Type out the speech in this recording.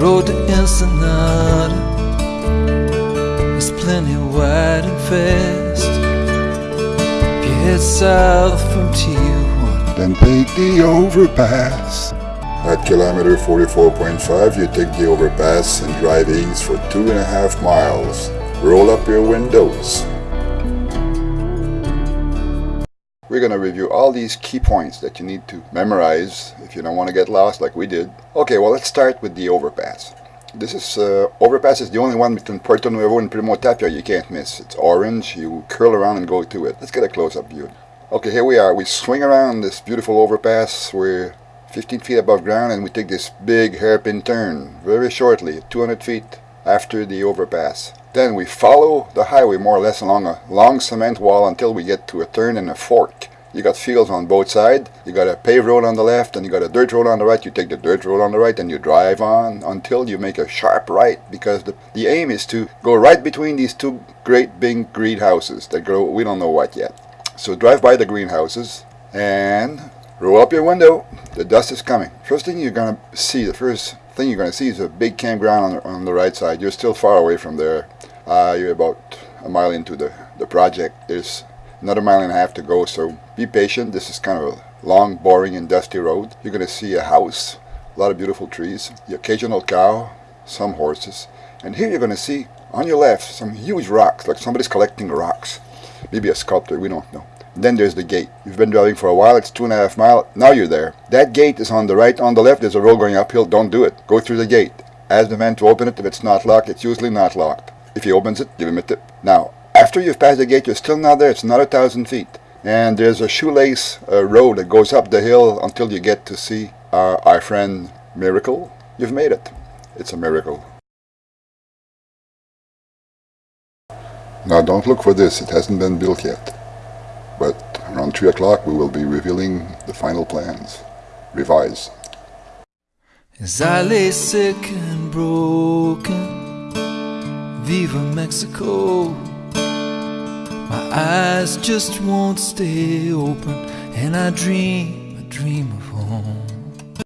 road to Ensenada is plenty wide and fast. If you head south from Tijuana, Then take the overpass. At kilometer 44.5, you take the overpass and drive east for two and a half miles. Roll up your windows. We're going to review all these key points that you need to memorize if you don't want to get lost like we did. Okay, well let's start with the overpass. This is, uh, overpass is the only one between Puerto Nuevo and Primo Tapia you can't miss. It's orange, you curl around and go to it. Let's get a close-up view. Okay, here we are. We swing around this beautiful overpass. We're 15 feet above ground and we take this big hairpin turn very shortly, 200 feet after the overpass. Then we follow the highway more or less along a long cement wall until we get to a turn and a fork. You got fields on both sides. You got a paved road on the left and you got a dirt road on the right. You take the dirt road on the right and you drive on until you make a sharp right because the, the aim is to go right between these two great big greenhouses that grow we don't know what yet. So drive by the greenhouses and roll up your window. The dust is coming. First thing you're going to see, the first thing you're going to see is a big campground on the, on the right side. You're still far away from there. Uh, you're about a mile into the, the project. There's another mile and a half to go, so be patient. This is kind of a long, boring, and dusty road. You're going to see a house, a lot of beautiful trees, the occasional cow, some horses. And here you're going to see, on your left, some huge rocks, like somebody's collecting rocks. Maybe a sculptor, we don't know. Then there's the gate. You've been driving for a while, it's two and a half mile, now you're there. That gate is on the right, on the left there's a road going uphill, don't do it. Go through the gate. Ask the man to open it, if it's not locked, it's usually not locked. If he opens it, give him a tip. Now, after you've passed the gate, you're still not there, it's another thousand feet. And there's a shoelace uh, road that goes up the hill until you get to see our friend Miracle. You've made it. It's a miracle. Now don't look for this, it hasn't been built yet. But around 3 o'clock we will be revealing the final plans. Revise. as I lay sick and broken, Viva Mexico. My eyes just won't stay open, and I dream a dream of home.